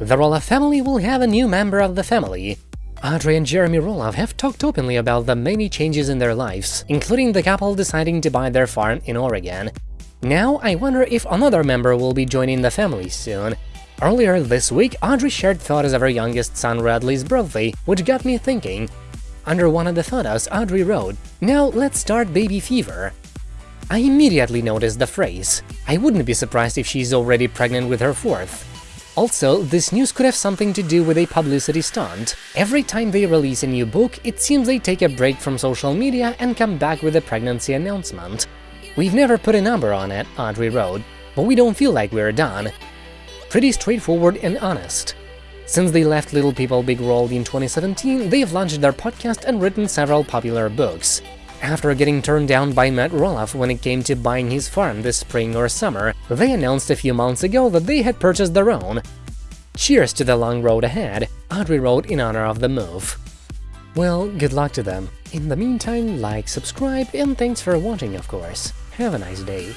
The Roloff family will have a new member of the family. Audrey and Jeremy Roloff have talked openly about the many changes in their lives, including the couple deciding to buy their farm in Oregon. Now, I wonder if another member will be joining the family soon. Earlier this week, Audrey shared photos of her youngest son Radley's birthday, which got me thinking. Under one of the photos, Audrey wrote, Now let's start baby fever. I immediately noticed the phrase. I wouldn't be surprised if she's already pregnant with her fourth. Also, this news could have something to do with a publicity stunt. Every time they release a new book, it seems they take a break from social media and come back with a pregnancy announcement. We've never put a number on it, Audrey wrote, but we don't feel like we're done. Pretty straightforward and honest. Since they left Little People Big World in 2017, they've launched their podcast and written several popular books. After getting turned down by Matt Roloff when it came to buying his farm this spring or summer, they announced a few months ago that they had purchased their own. Cheers to the long road ahead, Audrey wrote in honor of the move. Well, good luck to them. In the meantime, like, subscribe, and thanks for watching, of course. Have a nice day.